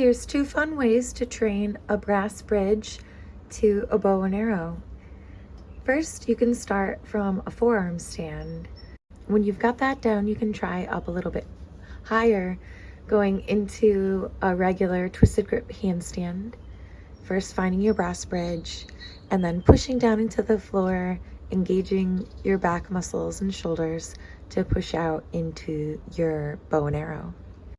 Here's two fun ways to train a brass bridge to a bow and arrow. First, you can start from a forearm stand. When you've got that down, you can try up a little bit higher, going into a regular twisted grip handstand. First, finding your brass bridge, and then pushing down into the floor, engaging your back muscles and shoulders to push out into your bow and arrow.